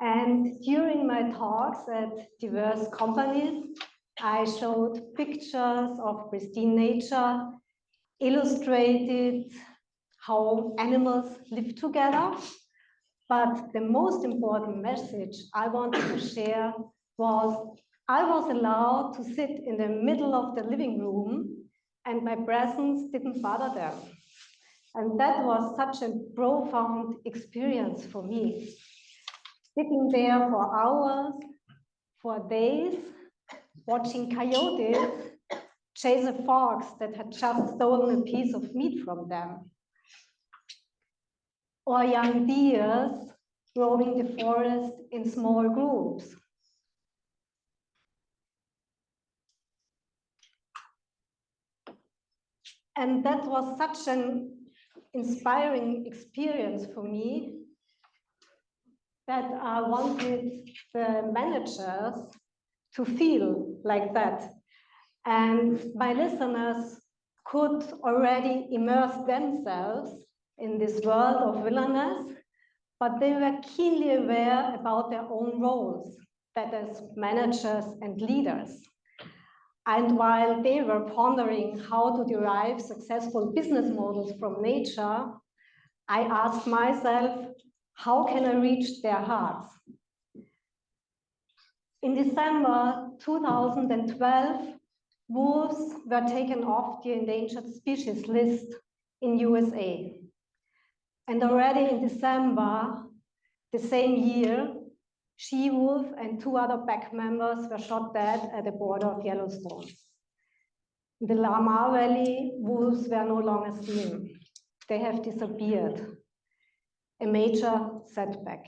And during my talks at diverse companies, I showed pictures of pristine nature, illustrated how animals live together. But the most important message I wanted to share was I was allowed to sit in the middle of the living room and my presence didn't bother them. And that was such a profound experience for me. Sitting there for hours, for days, watching coyotes chase a fox that had just stolen a piece of meat from them. Or young deers roaming the forest in small groups. And that was such an inspiring experience for me that I wanted the managers to feel like that. And my listeners could already immerse themselves in this world of wilderness, but they were keenly aware about their own roles, that as managers and leaders. And while they were pondering how to derive successful business models from nature, I asked myself, how can I reach their hearts? In December 2012, wolves were taken off the endangered species list in USA. And already in December the same year, she-wolf and two other pack members were shot dead at the border of Yellowstone. In the Lamar Valley, wolves were no longer seen. They have disappeared, a major setback.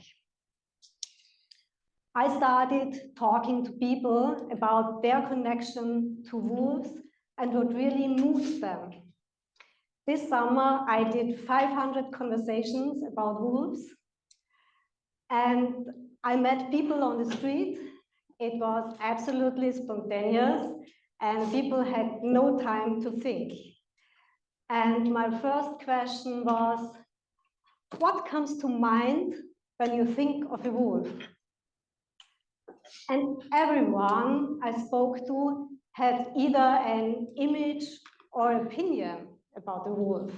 I started talking to people about their connection to wolves and what really moves them. This summer, I did 500 conversations about wolves. And I met people on the street. It was absolutely spontaneous and people had no time to think. And my first question was, what comes to mind when you think of a wolf? And everyone I spoke to had either an image or opinion about the wolf.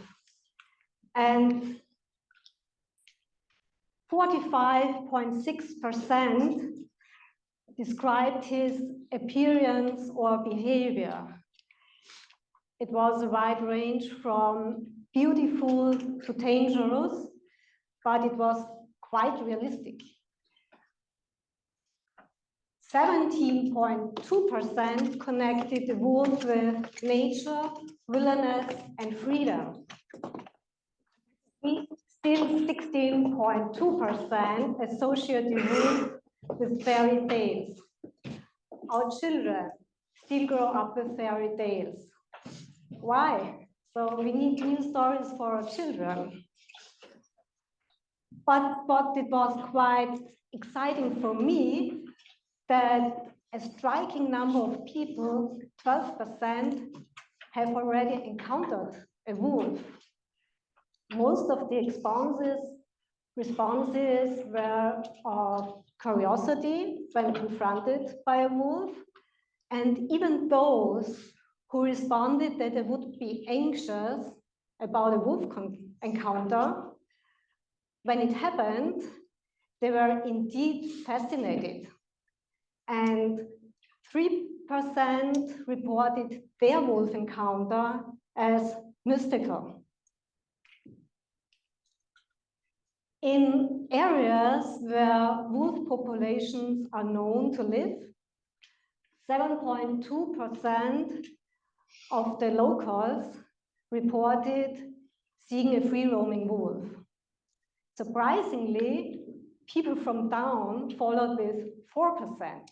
And 45.6% described his appearance or behavior. It was a wide range from beautiful to dangerous, but it was quite realistic. 17.2% connected the wolf with nature, wilderness, and freedom still 16.2% associated with fairy tales. Our children still grow up with fairy tales. Why? So we need new stories for our children. But what it was quite exciting for me that a striking number of people, 12%, have already encountered a wolf most of the responses responses were of curiosity when confronted by a wolf. And even those who responded that they would be anxious about a wolf encounter, when it happened, they were indeed fascinated. And 3% reported their wolf encounter as mystical. In areas where wolf populations are known to live, 7.2% of the locals reported seeing a free-roaming wolf. Surprisingly, people from town followed with 4%.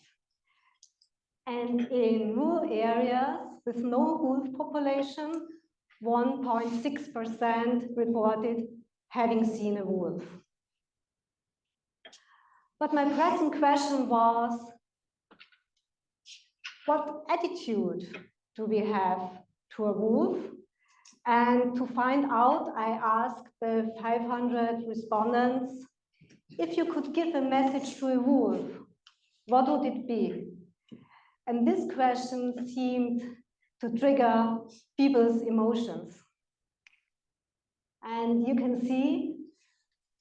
And in rural areas with no wolf population, 1.6% reported having seen a wolf. But my pressing question was, what attitude do we have to a wolf? And to find out, I asked the 500 respondents if you could give a message to a wolf, what would it be? And this question seemed to trigger people's emotions. And you can see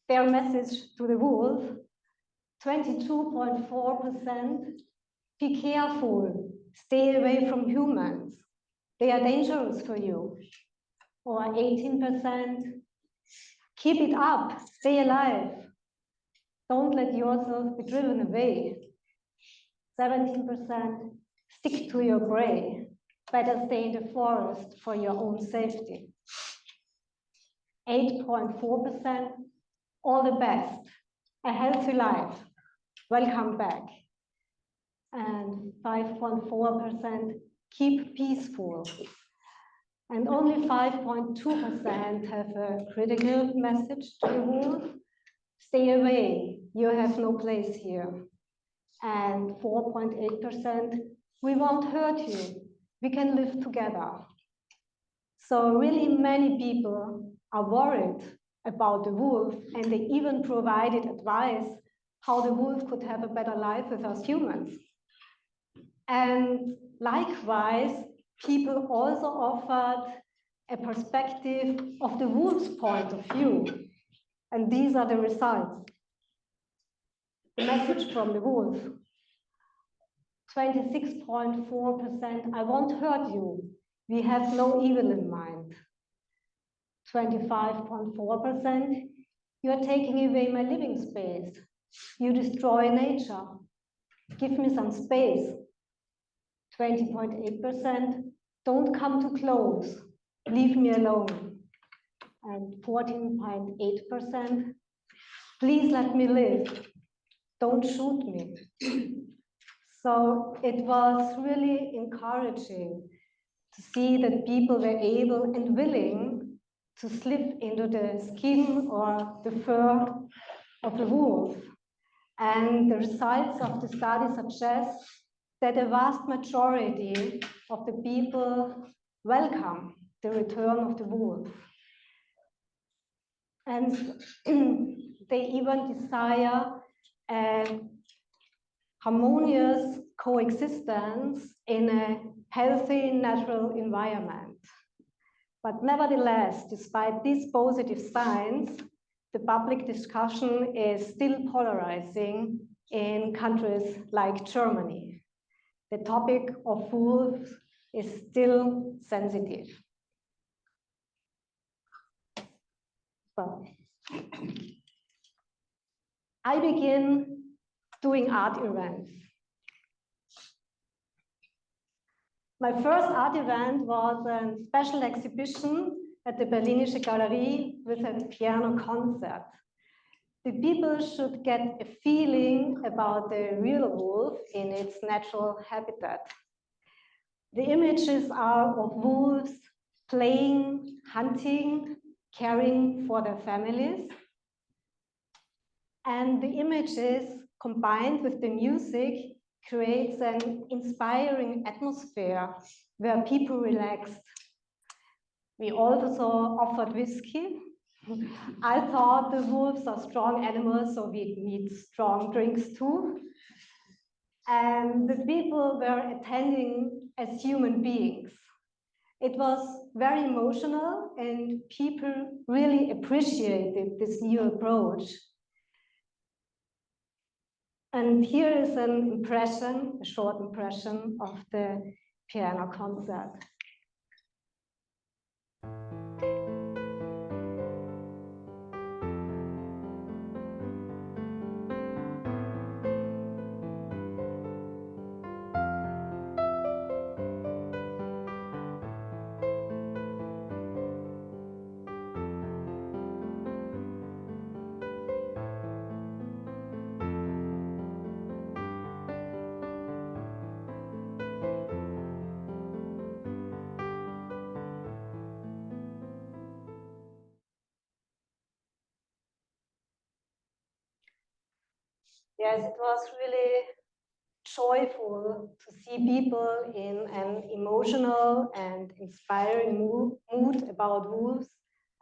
their message to the wolf, 22.4%, be careful, stay away from humans. They are dangerous for you. Or 18%, keep it up, stay alive. Don't let yourself be driven away. 17%, stick to your prey. Better stay in the forest for your own safety. 8.4%, all the best, a healthy life, welcome back. And 5.4%, keep peaceful. And only 5.2% have a critical message to the world. Stay away, you have no place here. And 4.8%, we won't hurt you, we can live together. So really many people are worried about the wolf and they even provided advice how the wolf could have a better life with us humans. And likewise, people also offered a perspective of the wolf's point of view. And these are the results. The message from the wolf. 26.4%, I won't hurt you. We have no evil in mind. 25.4%, you're taking away my living space. You destroy nature. Give me some space. 20.8%, don't come too close. Leave me alone. And 14.8%, please let me live. Don't shoot me. so it was really encouraging to see that people were able and willing to slip into the skin or the fur of the wolf. And the results of the study suggest that a vast majority of the people welcome the return of the wolf. And they even desire a harmonious coexistence in a healthy natural environment. But nevertheless, despite these positive signs, the public discussion is still polarizing in countries like Germany. The topic of wolves is still sensitive. So, I begin doing art events. My first art event was a special exhibition at the Berlinische Galerie with a piano concert. The people should get a feeling about the real wolf in its natural habitat. The images are of wolves playing, hunting, caring for their families. And the images combined with the music creates an inspiring atmosphere where people relaxed. We also offered whiskey. I thought the wolves are strong animals, so we need strong drinks too. And the people were attending as human beings. It was very emotional and people really appreciated this new approach and here is an impression, a short impression of the piano concert. Yes, it was really joyful to see people in an emotional and inspiring mood, about wolves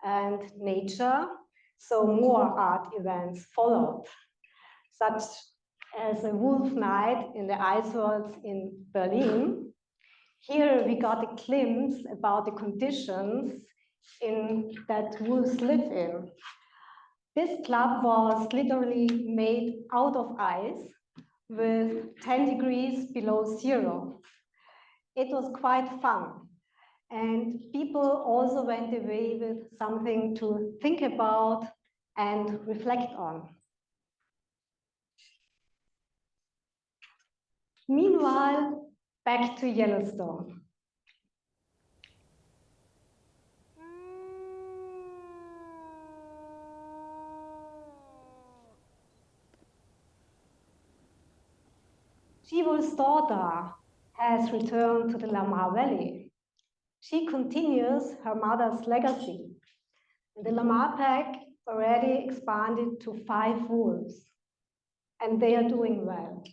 and nature. So more art events followed, such as a wolf night in the world in Berlin. Here we got a glimpse about the conditions in that wolves live in. This club was literally made out of ice with 10 degrees below zero. It was quite fun. And people also went away with something to think about and reflect on. Meanwhile, back to Yellowstone. Jiwo's daughter has returned to the Lamar Valley. She continues her mother's legacy. The Lamar pack already expanded to five wolves, and they are doing well.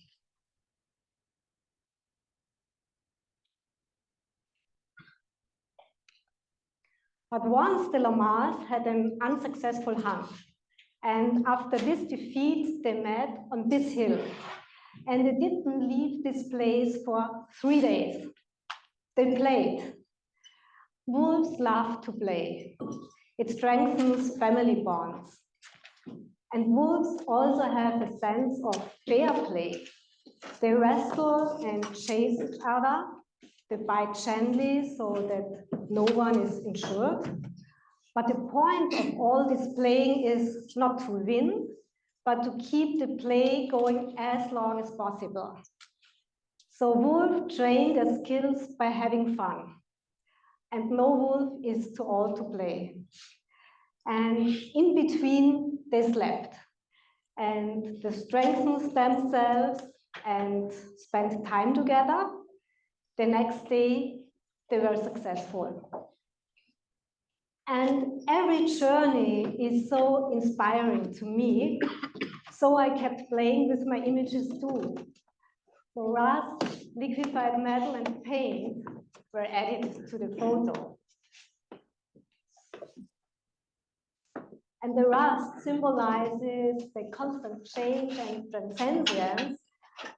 But once the Lamars had an unsuccessful hunt, and after this defeat, they met on this hill. And they didn't leave this place for three days. They played. Wolves love to play. It strengthens family bonds. And wolves also have a sense of fair play. They wrestle and chase each other they bite gently so that no one is injured. But the point of all this playing is not to win, but to keep the play going as long as possible. So wolf train their skills by having fun. And no wolf is too old to play. And in between, they slept. And they strengthened themselves and spent time together the next day, they were successful. And every journey is so inspiring to me. So I kept playing with my images too. So rust, liquefied metal, and paint were added to the photo. And the rust symbolizes the constant change and transience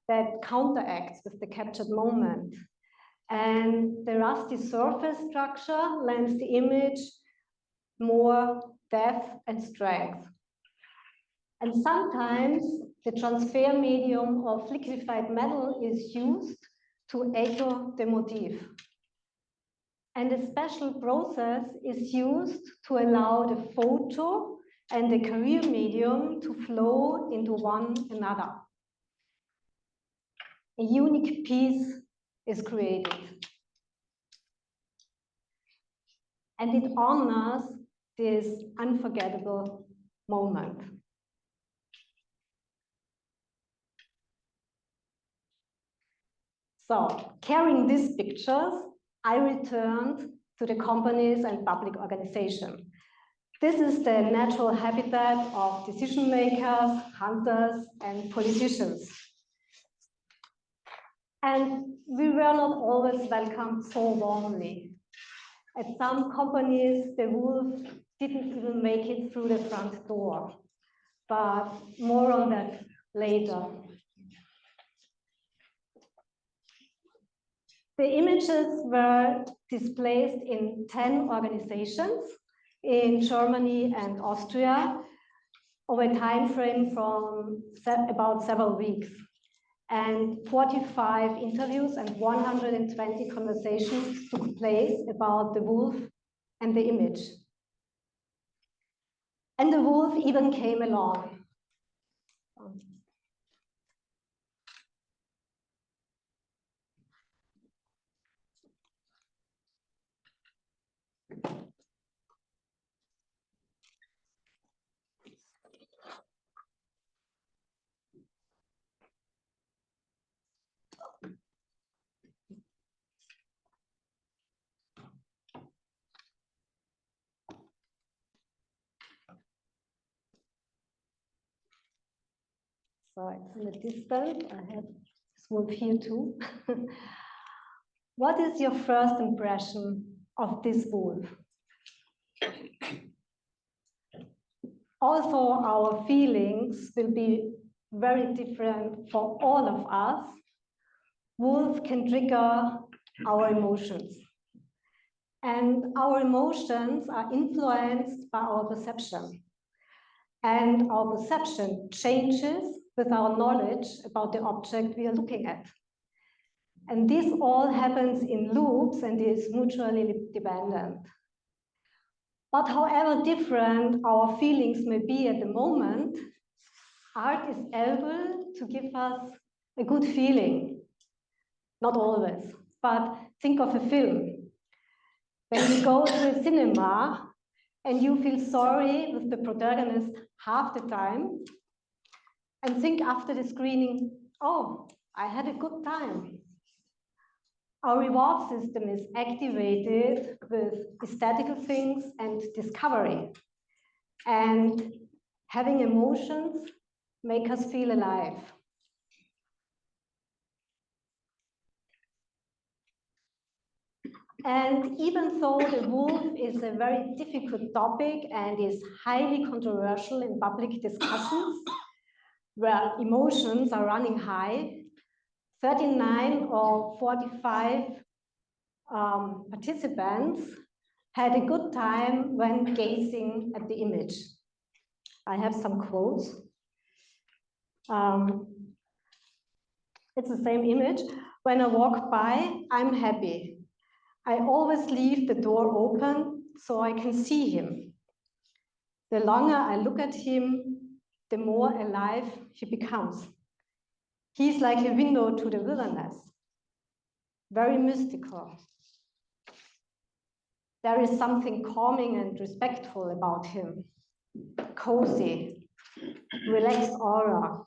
that counteracts with the captured moment. And the rusty surface structure lends the image more depth and strength. And sometimes the transfer medium of liquefied metal is used to echo the motif. And a special process is used to allow the photo and the carrier medium to flow into one another. A unique piece is created. And it honors this unforgettable moment. So carrying these pictures, I returned to the companies and public organizations. This is the natural habitat of decision makers, hunters, and politicians. And we were not always welcomed so warmly. At some companies, the wolf didn't even make it through the front door, but more on that later. The images were displaced in 10 organizations in Germany and Austria over a time frame from about several weeks and 45 interviews and 120 conversations took place about the wolf and the image. And the wolf even came along. So it's in the distance. I have this wolf here too. what is your first impression of this wolf? Also, our feelings will be very different for all of us, wolf can trigger our emotions. And our emotions are influenced by our perception. And our perception changes with our knowledge about the object we are looking at. And this all happens in loops and is mutually dependent. But however different our feelings may be at the moment, art is able to give us a good feeling. Not always, but think of a film. When you go to a cinema and you feel sorry with the protagonist half the time, and think after the screening, oh, I had a good time. Our reward system is activated with aesthetical things and discovery. And having emotions make us feel alive. And even though the wolf is a very difficult topic and is highly controversial in public discussions, where emotions are running high, 39 or 45 um, participants had a good time when gazing at the image. I have some quotes. Um, it's the same image. When I walk by, I'm happy. I always leave the door open so I can see him. The longer I look at him, the more alive he becomes. He's like a window to the wilderness, very mystical. There is something calming and respectful about him, cozy, relaxed aura,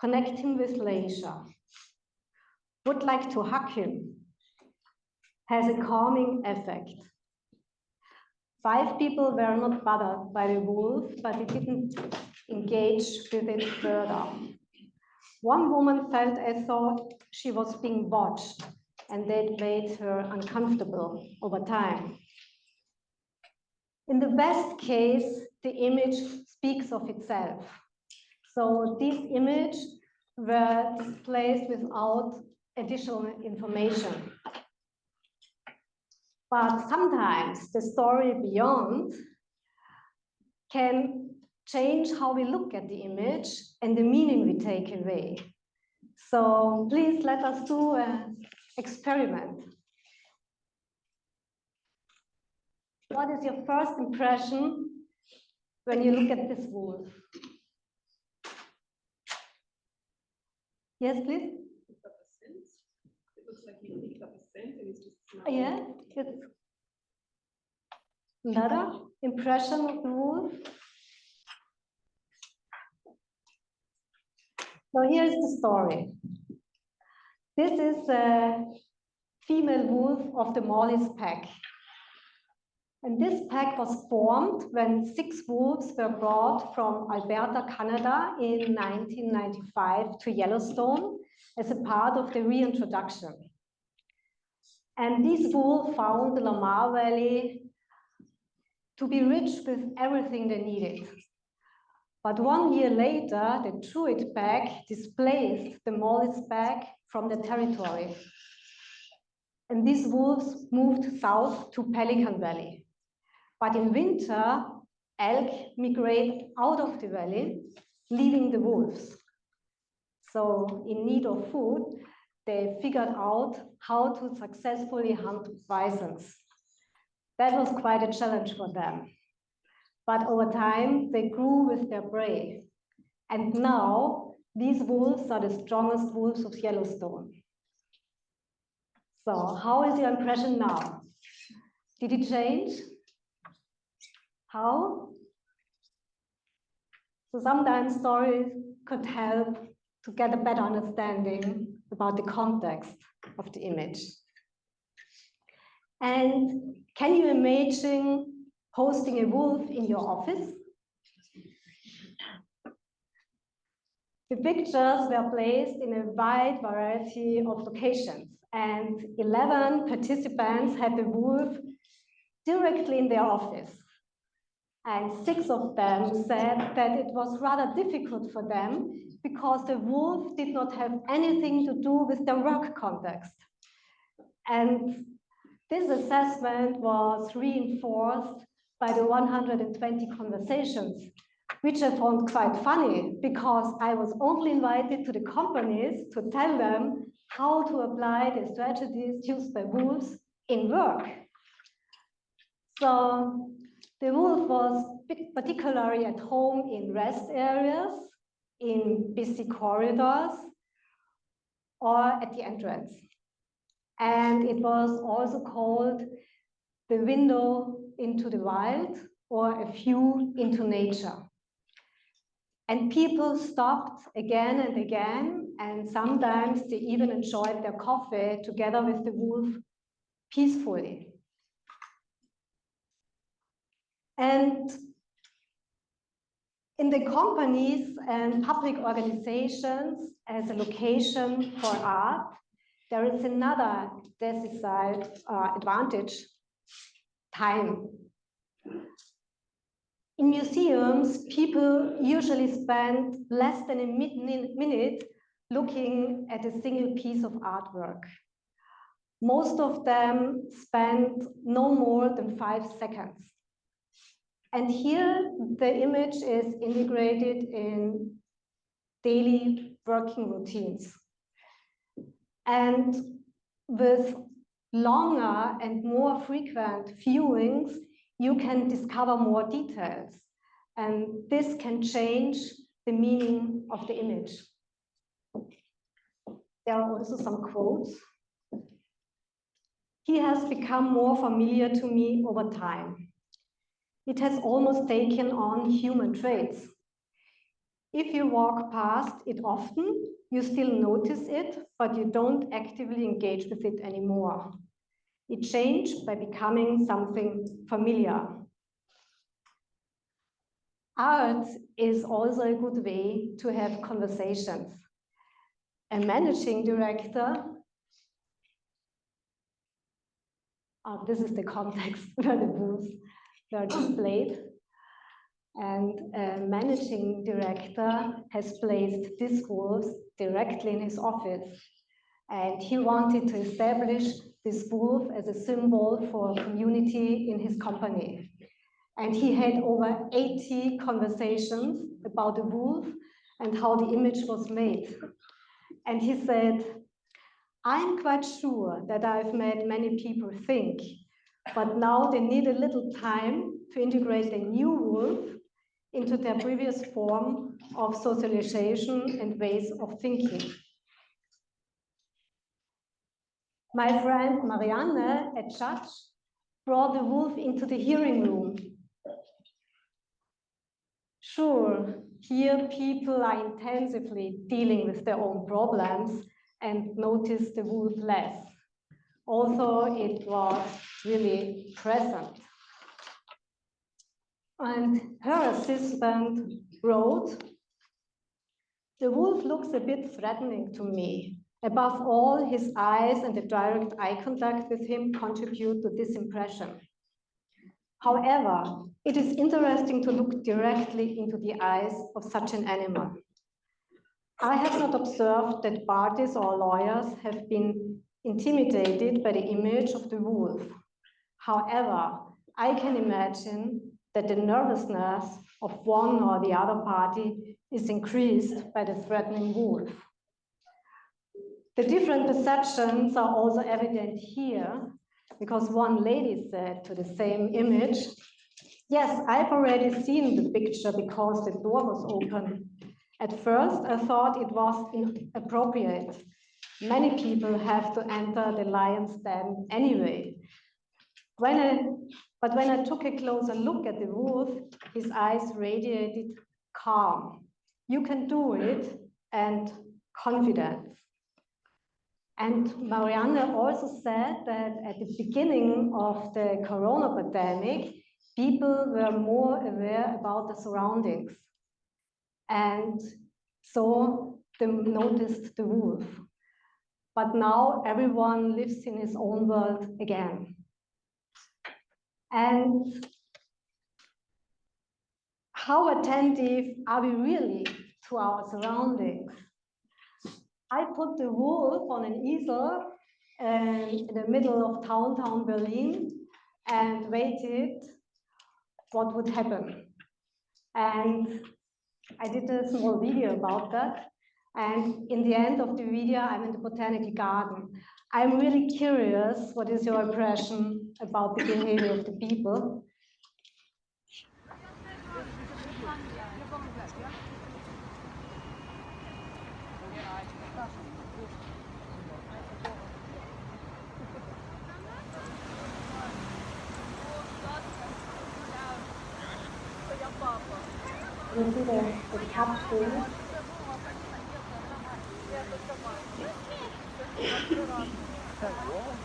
connecting with leisure. Would like to hug him, has a calming effect. Five people were not bothered by the wolf, but it didn't engage with it further. One woman felt as though she was being watched and that made her uncomfortable over time. In the best case, the image speaks of itself. So this image were displayed without additional information. But sometimes the story beyond can change how we look at the image and the meaning we take away. So please let us do an experiment. What is your first impression when you look at this wolf? Yes, please. It looks like he picked up a scent and he's just Yeah, it's another impression of the wolf. So here's the story. This is a female wolf of the Mollie's pack. And this pack was formed when six wolves were brought from Alberta, Canada in 1995 to Yellowstone as a part of the reintroduction. And these wolves found the Lamar Valley to be rich with everything they needed. But one year later, the Druid pack displaced the Mollie's pack from the territory. And these wolves moved south to Pelican Valley. But in winter, elk migrate out of the valley, leaving the wolves. So in need of food, they figured out how to successfully hunt bisons. That was quite a challenge for them. But over time, they grew with their prey. And now, these wolves are the strongest wolves of Yellowstone. So how is your impression now? Did it change? How? So sometimes stories could help to get a better understanding about the context of the image. And can you imagine hosting a wolf in your office. The pictures were placed in a wide variety of locations and 11 participants had the wolf directly in their office. And six of them said that it was rather difficult for them because the wolf did not have anything to do with their work context. And this assessment was reinforced by the 120 conversations, which I found quite funny because I was only invited to the companies to tell them how to apply the strategies used by wolves in work. So the wolf was particularly at home in rest areas, in busy corridors, or at the entrance. And it was also called the window into the wild or a view into nature. And people stopped again and again, and sometimes they even enjoyed their coffee together with the wolf peacefully. And in the companies and public organizations as a location for art, there is another decisive uh, advantage, time. In museums, people usually spend less than a minute looking at a single piece of artwork. Most of them spend no more than five seconds. And here the image is integrated in daily working routines. And with longer and more frequent viewings, you can discover more details. And this can change the meaning of the image. There are also some quotes. He has become more familiar to me over time. It has almost taken on human traits. If you walk past it often, you still notice it, but you don't actively engage with it anymore. It changed by becoming something familiar. Art is also a good way to have conversations. A managing director, oh, this is the context where the booths were displayed, and a managing director has placed this wolves directly in his office. And he wanted to establish this wolf as a symbol for community in his company. And he had over 80 conversations about the wolf and how the image was made. And he said, I'm quite sure that I've made many people think, but now they need a little time to integrate a new wolf into their previous form of socialization and ways of thinking. My friend Marianne, a judge, brought the wolf into the hearing room. Sure, here people are intensively dealing with their own problems and notice the wolf less. Also, it was really present. And her assistant wrote, the wolf looks a bit threatening to me. Above all, his eyes and the direct eye contact with him contribute to this impression. However, it is interesting to look directly into the eyes of such an animal. I have not observed that parties or lawyers have been intimidated by the image of the wolf. However, I can imagine that the nervousness of one or the other party is increased by the threatening wolf. The different perceptions are also evident here because one lady said to the same image, yes, I've already seen the picture because the door was open. At first, I thought it was inappropriate. Many people have to enter the lion's den anyway. When I, but when I took a closer look at the wolf, his eyes radiated calm. You can do it and confidence. And Marianne also said that at the beginning of the corona pandemic, people were more aware about the surroundings. And so they noticed the wolf. But now everyone lives in his own world again. And how attentive are we really to our surroundings? I put the wolf on an easel and in the middle of downtown Berlin and waited what would happen. And I did a small video about that. And in the end of the video, I'm in the botanical garden. I'm really curious, what is your impression about the behavior of the people? You see the, the?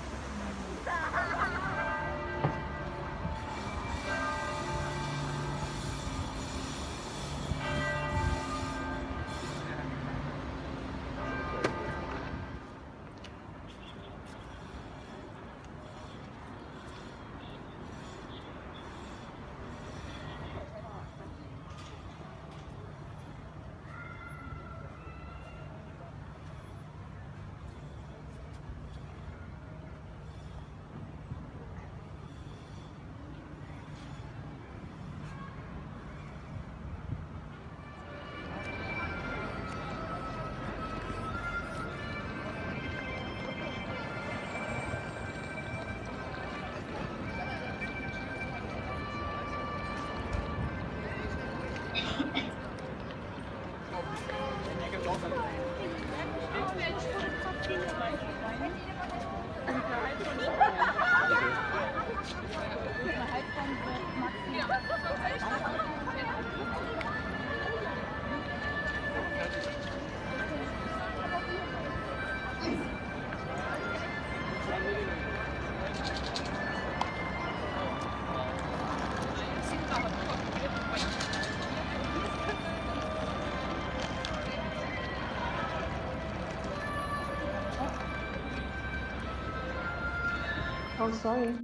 sorry.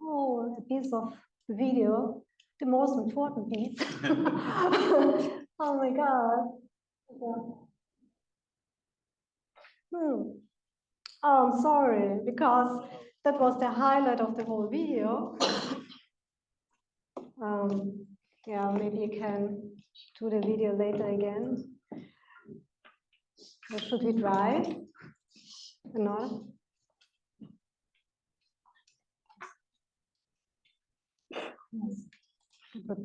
Oh, a piece of video, the most important piece. oh my God. Hmm. Oh, I'm sorry, because that was the highlight of the whole video. um, yeah, maybe you can do the video later again. Or should we try? Another? Yes. But,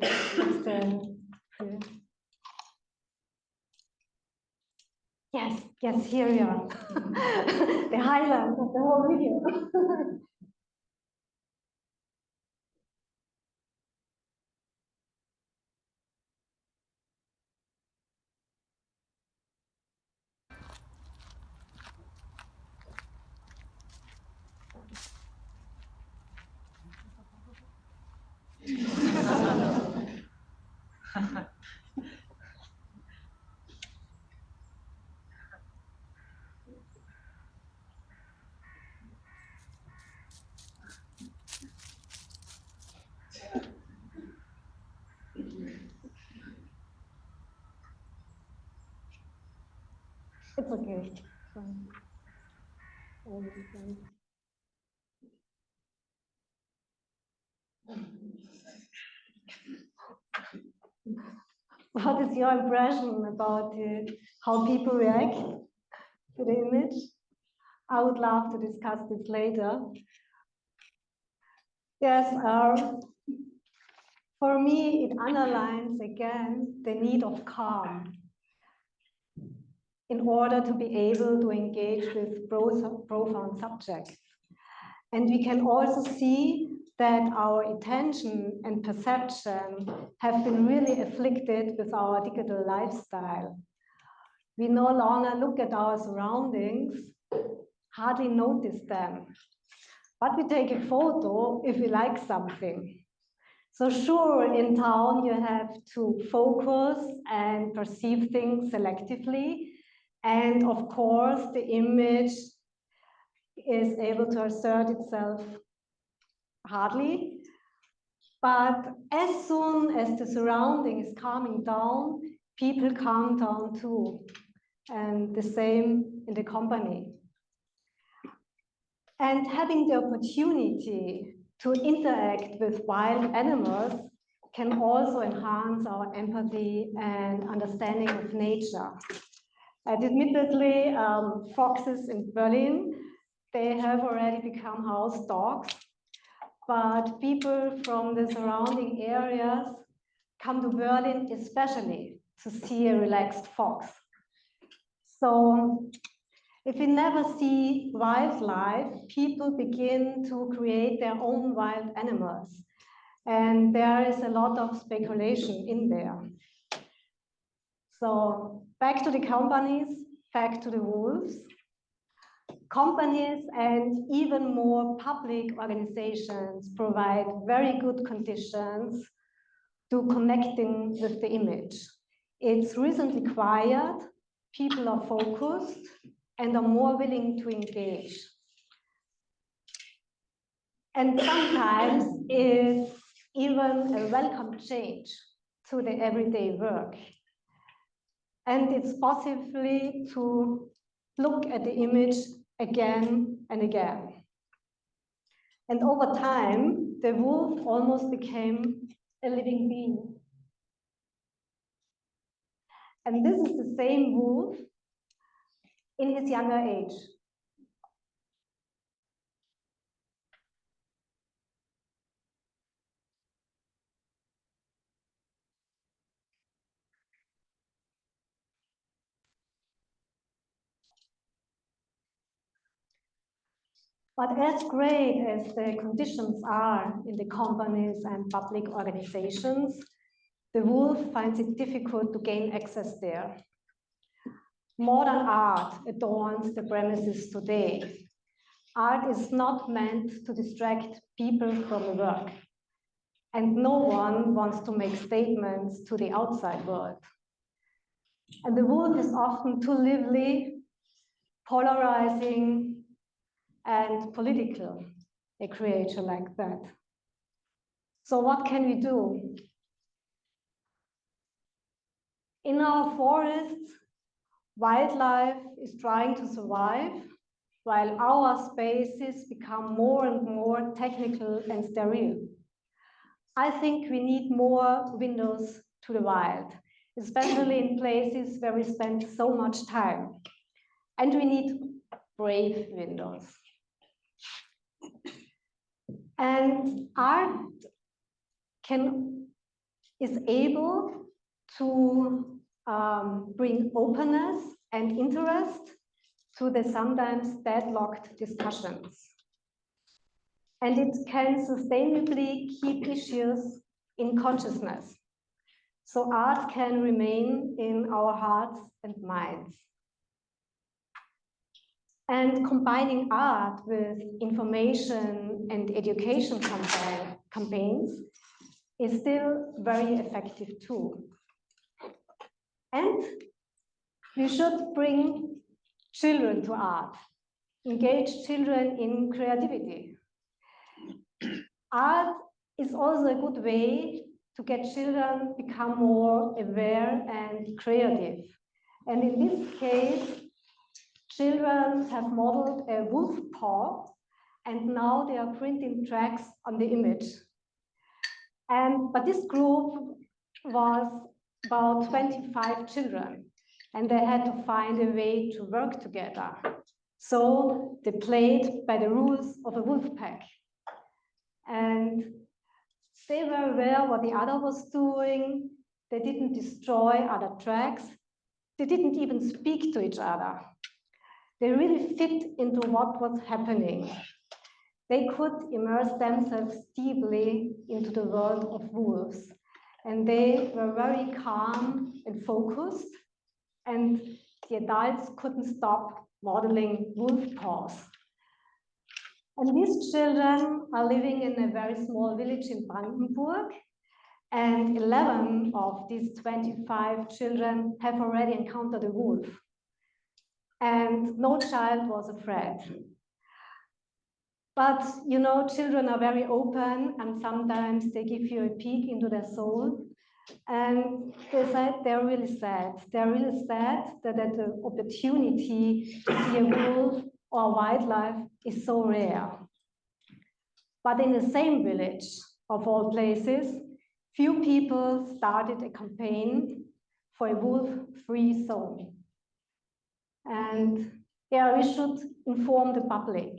that's the, yeah. Yes, yes, here we are. the highlight of the whole video. Um, What is your impression about uh, how people react to the image? I would love to discuss this later. Yes, uh, for me, it underlines again the need of calm in order to be able to engage with profound subjects. And we can also see that our attention and perception have been really afflicted with our digital lifestyle. We no longer look at our surroundings, hardly notice them, but we take a photo if we like something. So sure, in town you have to focus and perceive things selectively. And of course, the image is able to assert itself hardly. But as soon as the surrounding is calming down, people calm down too. And the same in the company. And having the opportunity to interact with wild animals can also enhance our empathy and understanding of nature. And admittedly, um, foxes in Berlin, they have already become house dogs, but people from the surrounding areas come to Berlin especially to see a relaxed fox. So if we never see wildlife, people begin to create their own wild animals. And there is a lot of speculation in there. So back to the companies, back to the wolves. Companies and even more public organizations provide very good conditions to connecting with the image. It's recently quiet, people are focused, and are more willing to engage. And sometimes it's even a welcome change to the everyday work. And it's possibly to look at the image again and again. And over time, the wolf almost became a living being. And this is the same wolf in his younger age. But as great as the conditions are in the companies and public organizations, the wolf finds it difficult to gain access there. Modern art adorns the premises today. Art is not meant to distract people from the work. And no one wants to make statements to the outside world. And the wolf is often too lively, polarizing, and political, a creature like that. So what can we do? In our forests, Wildlife is trying to survive while our spaces become more and more technical and sterile. I think we need more windows to the wild, especially in places where we spend so much time. And we need brave windows. And art can is able to um, bring openness and interest to the sometimes deadlocked discussions. And it can sustainably keep issues in consciousness. So art can remain in our hearts and minds. And combining art with information and education campaign, campaigns is still very effective too. And we should bring children to art, engage children in creativity. art is also a good way to get children become more aware and creative. And in this case, children have modeled a wolf paw and now they are printing tracks on the image. And but this group was about 25 children and they had to find a way to work together. So they played by the rules of a wolf pack. And they were aware what the other was doing. They didn't destroy other tracks. They didn't even speak to each other. They really fit into what was happening. They could immerse themselves deeply into the world of wolves and they were very calm and focused and the adults couldn't stop modeling wolf paws. And these children are living in a very small village in Brandenburg and 11 of these 25 children have already encountered a wolf and no child was afraid. But you know, children are very open and sometimes they give you a peek into their soul. And they said they're really sad. They're really sad that, that the opportunity to see a wolf or wildlife is so rare. But in the same village, of all places, few people started a campaign for a wolf-free zone. And yeah, we should inform the public,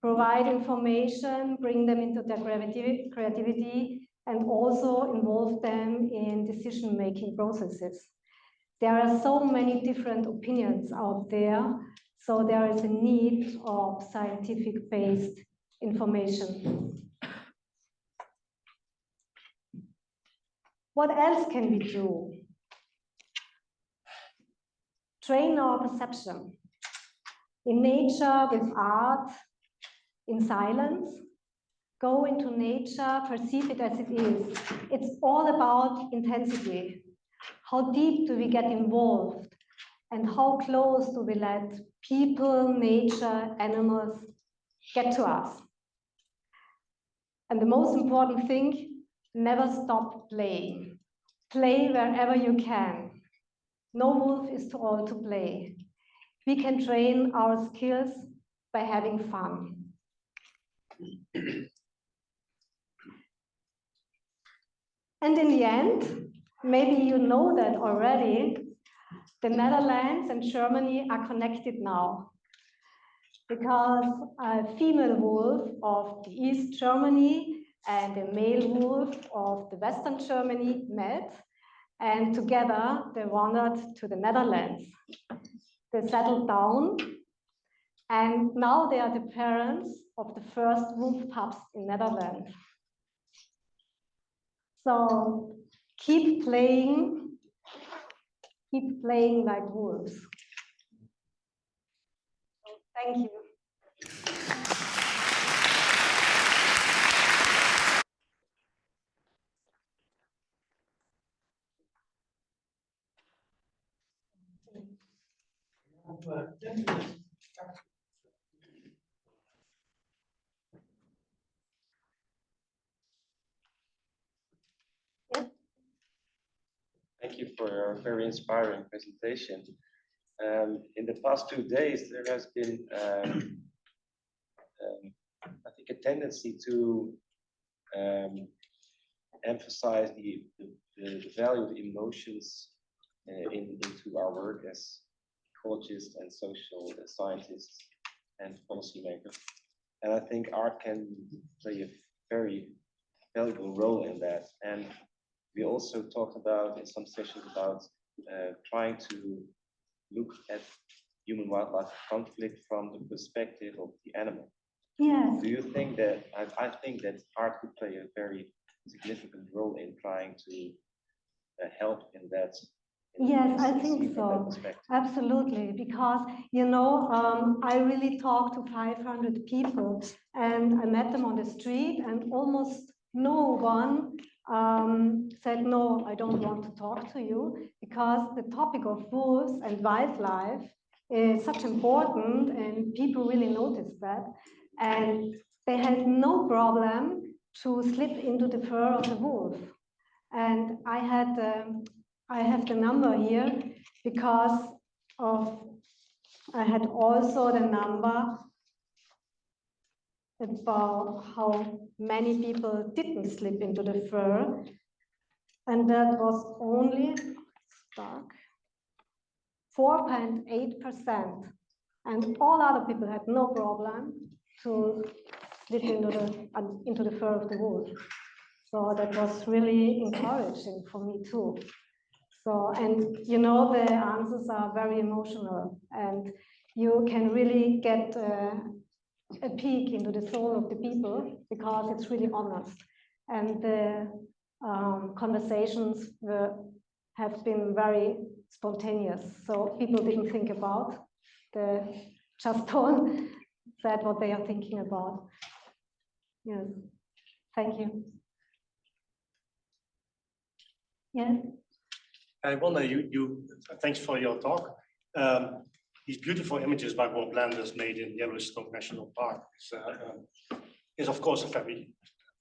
provide information, bring them into their creativity, and also involve them in decision-making processes. There are so many different opinions out there, so there is a need of scientific-based information. What else can we do? Train our perception. In nature, with art, in silence, go into nature, perceive it as it is. It's all about intensity. How deep do we get involved? And how close do we let people, nature, animals get to us? And the most important thing, never stop playing. Play wherever you can. No wolf is too old to play. We can train our skills by having fun. and in the end, maybe you know that already, the Netherlands and Germany are connected now because a female wolf of the East Germany and a male wolf of the Western Germany met and together they wandered to the Netherlands. They settled down and now they are the parents of the first wolf pups in Netherlands. So keep playing, keep playing like wolves. Thank you. Thank you for your very inspiring presentation. Um, in the past two days, there has been, um, um, I think, a tendency to um, emphasize the, the, the, value of emotions uh, in, into our work as ecologists and social scientists and policymakers. And I think art can play a very valuable role in that. And we also talked about in some sessions about uh, trying to look at human wildlife conflict from the perspective of the animal. Yes. Do you think that I, I think that art could play a very significant role in trying to uh, help in that Yes, I think so. Absolutely, because you know, um, I really talked to 500 people, and I met them on the street, and almost no one um, said, no, I don't want to talk to you, because the topic of wolves and wildlife is such important, and people really noticed that, and they had no problem to slip into the fur of the wolf. And I had um, I have the number here because of I had also the number about how many people didn't slip into the fur. And that was only stuck 4.8% and all other people had no problem to slip into the into the fur of the wolf so that was really encouraging for me too so, and you know, the answers are very emotional and you can really get uh, a peek into the soul of the people because it's really honest. And the um, conversations were, have been very spontaneous. So people didn't think about, the just told, said what they are thinking about. Yes, thank you. Yes. I wonder, you, you thanks for your talk. Um, these beautiful images by Bob Landis made in Yellowstone National Park is, uh, um, is of course a very,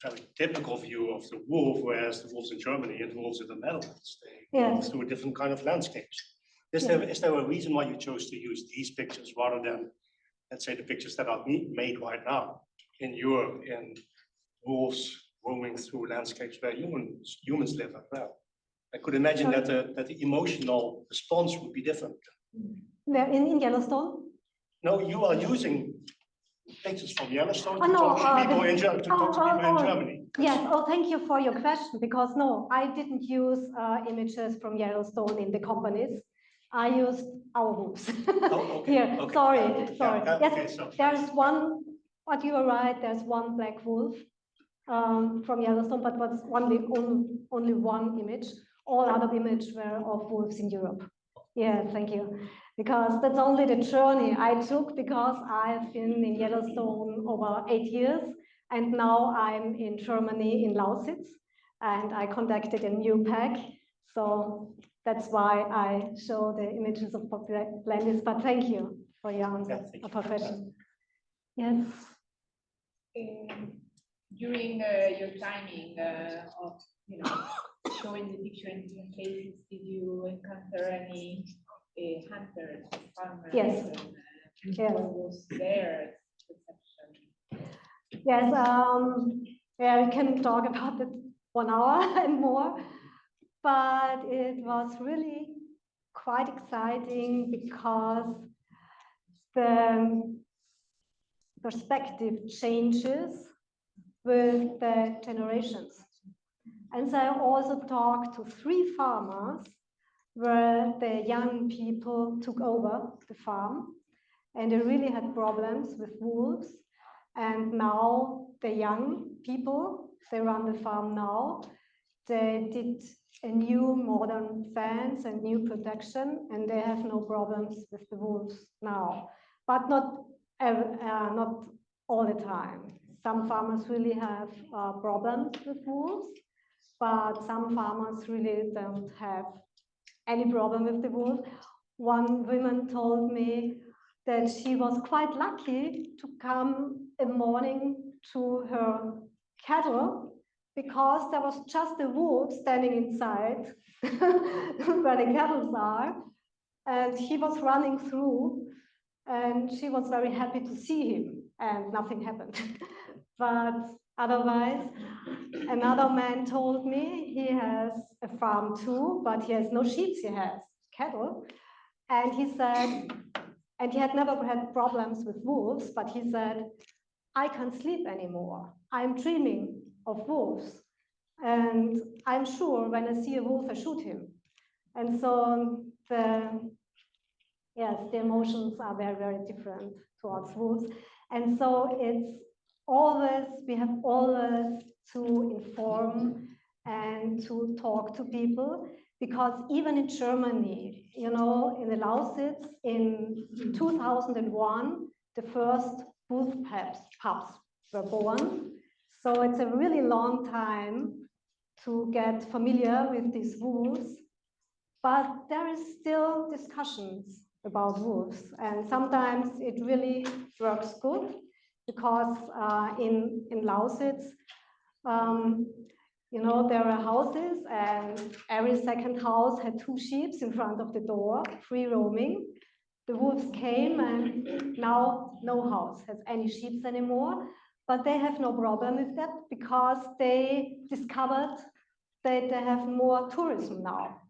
very typical view of the wolf, whereas the wolves in Germany and the wolves in the Netherlands, they go Yes. through different kind of landscapes. Is there, is there a reason why you chose to use these pictures rather than, let's say, the pictures that are made right now in Europe in wolves roaming through landscapes where humans, humans live as well? I could imagine that the, that the emotional response would be different. Where in, in Yellowstone? No, you are using pictures from Yellowstone Oh, to no, talk to uh, people the- in to talk to oh, people in oh, oh. Germany. Yes, oh, thank you for your question, because no, I didn't use uh, images from Yellowstone in the companies. I used our wolves. Oh, okay, Here, okay, sorry, sorry. yeah, okay, Yes, so- there's one, but you are right, there's one black wolf um, from Yellowstone, but was only, only, only one image. All other images were of wolves in Europe. Yeah, thank you. Because that's only the journey I took because I've been in Yellowstone over eight years. And now I'm in Germany, in Lausitz, and I conducted a new pack. So that's why I show the images of popular landis, but thank you for your answer, thank of our question. Yes, Um, During uh, your timing uh, of, you know, showing the picture in different cases, did you encounter any uh, hunters, farmers? Yes. and, uh, Yes. What was their perception? yes, um, yeah, we can talk about it one hour and more. But it was really quite exciting because the perspective changes with the generations. And so I also talked to three farmers where the young people took over the farm and they really had problems with wolves. And now the young people, they run the farm now. They did a new modern fence and new protection, and they have no problems with the wolves now. But not, uh, not all the time. Some farmers really have uh, problems with wolves, but some farmers really don't have any problem with the wolf. One woman told me that she was quite lucky to come a morning to her cattle because there was just a wolf standing inside where the cattle are and he was running through and she was very happy to see him and nothing happened but otherwise another man told me he has a farm too but he has no sheep he has cattle and he said and he had never had problems with wolves, but he said, I can't sleep anymore. I'm dreaming of wolves. And I'm sure when I see a wolf, I shoot him. And so the, yes, the emotions are very, very different towards wolves. And so it's always, we have always to inform and to talk to people because even in Germany, you know, in the Lausitz in 2001, the first wolf pups, pups were born. So it's a really long time to get familiar with these wolves. But there is still discussions about wolves. And sometimes it really works good because uh, in, in Lausitz, um, you know, there are houses and every second house had two sheep in front of the door, free roaming. The wolves came and now no house has any sheep anymore, but they have no problem with that because they discovered that they have more tourism now.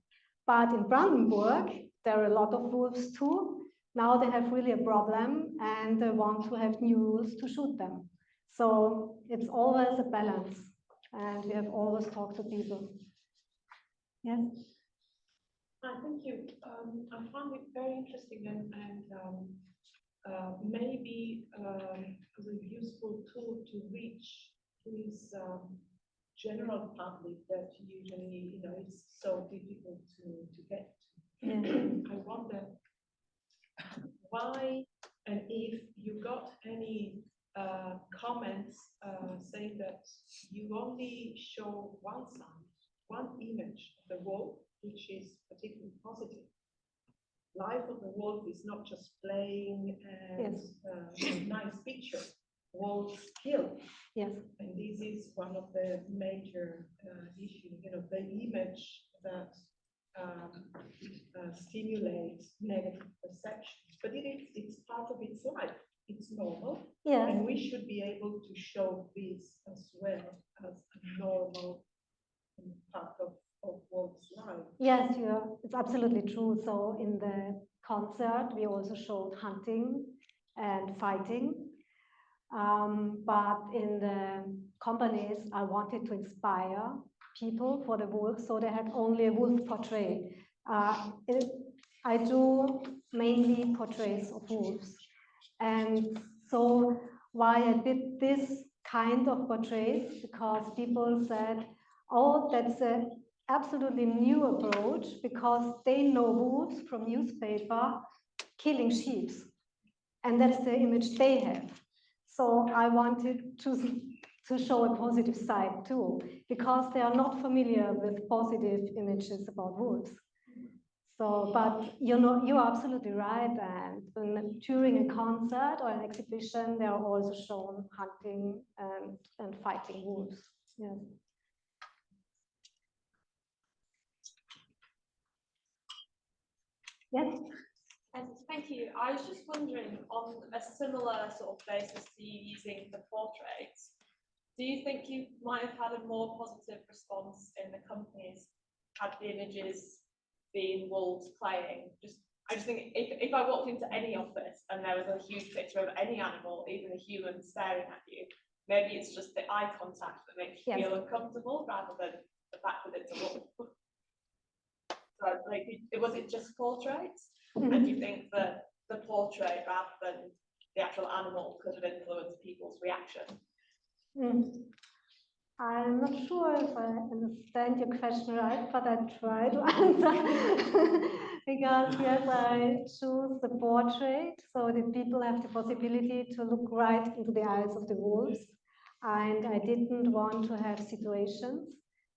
But in Brandenburg, there are a lot of wolves too. Now they have really a problem and they want to have new rules to shoot them. So it's always a balance and we have always talked to people. Yes, Uh, Thank you. Um, I found it very interesting and, and um, uh, maybe um, as a useful tool to reach this um, general public that usually, you know, it's so difficult to, to get. yeah. I wonder why and if you got any uh, comments uh, saying that you only show one side, one image of the wolf, which is particularly positive. life of the wolf is not just playing and Yes. uh, nice picture. Wolves kill. Yes, And this is one of the major uh, issues, you know, the image that um, uh, stimulates negative perceptions. But it is, it's part of its life. It's normal. yes, And we should be able to show this as well as a normal part of, of one's life. yes, you're, it's absolutely true. So in the concert, we also showed hunting and fighting. Um, but in the companies, I wanted to inspire people for the wolf, so they had only a wolf portrait. Uh, it, I do mainly portraits of wolves. And so why I did this kind of portraits, because people said, oh, that's an absolutely new approach, because they know wolves from newspaper killing sheep. And that's the image they have. So I wanted to, to show a positive side too, because they are not familiar with positive images about wolves. So, but you know, you are absolutely right. And when, during a concert or an exhibition, they are also shown hunting and, and fighting wolves. Yes. Yes. And thank you. I was just wondering, on a similar sort of basis to you using the portraits, do you think you might have had a more positive response in the companies had the images been wolves playing? Just, I just think if, if I walked into any office and there was a huge picture of any animal, even a human staring at you, maybe it's just the eye contact that makes you feel uncomfortable rather than the fact that it's a wolf. So like, it- was it just portraits? Mhm. And do you think that the portrait rather than the actual animal could have influenced people's reaction? Mm. I'm not sure if I understand your question right, but I try to answer. Because yes, I choose the portrait so that people have the possibility to look right into the eyes of the wolves. And I didn't want to have situations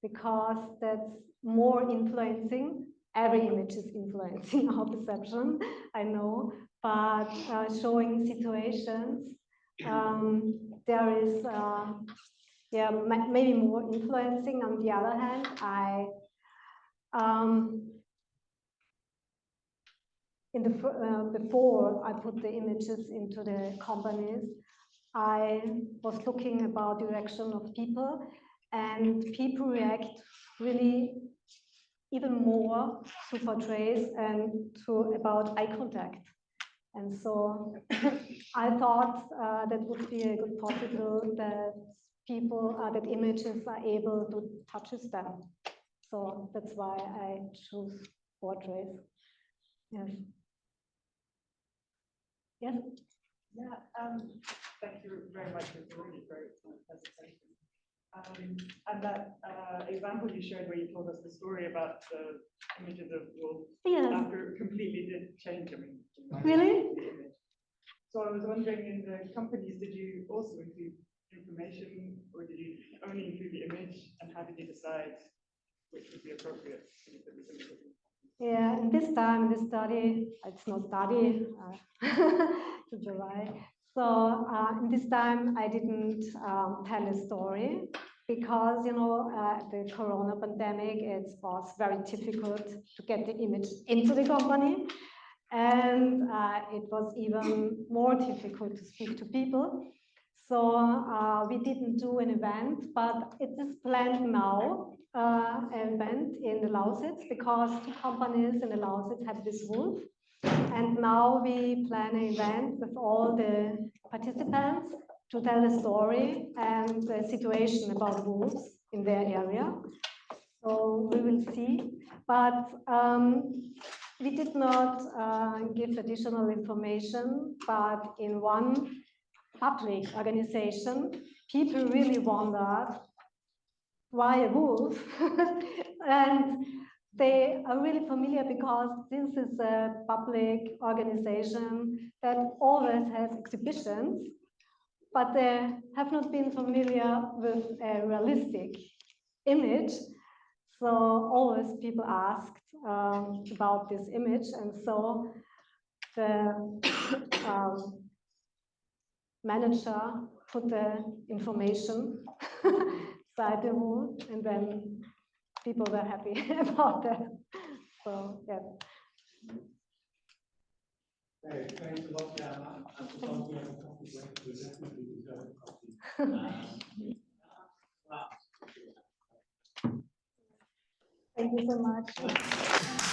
because that's more influencing. Every image is influencing our perception, I know, but uh, showing situations um, there is uh, yeah maybe more influencing. On the other hand i um, in the uh, before i put the images into the companies i was looking about direction of people and people react really even more to portraits and to about eye contact. And so I thought uh, that would be a good possible that people, uh, that images are able to touches them. So that's why I choose portraits. Yes. Yes. Yeah, um, thank you very much for the really great presentation. Um, and that, uh, example you showed where you told us the story about the images of wolves Yes. after it completely did change, I mean. Really? So I was wondering, in the companies, did you also include information or did you only include the image? And how did you decide which would be appropriate? Yeah, this time, this study, it's not study, uh, to July. So uh, this time, I didn't um, tell a story because, you know, uh, the corona pandemic, it was very difficult to get the image into the company. And uh, it was even more difficult to speak to people. So uh, we didn't do an event, but it is planned now, uh, an event in the Lausitz because two companies in the Lausitz have this wolf. And now we plan an event with all the participants to tell the story and the situation about wolves in their area. So we will see. But um, we did not uh, give additional information, but in one public organization, people really wondered why a wolf? and they are really familiar because this is a public organization that always has exhibitions, but they have not been familiar with a realistic image. So always people asked um, about this image, and so the um, manager put the information inside the rule, and then people were happy about that. So yeah. Hey, thanks a lot, Jana. And for those who have a coffee break, we definitely deserve a coffee. Thank you so much.